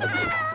Ah!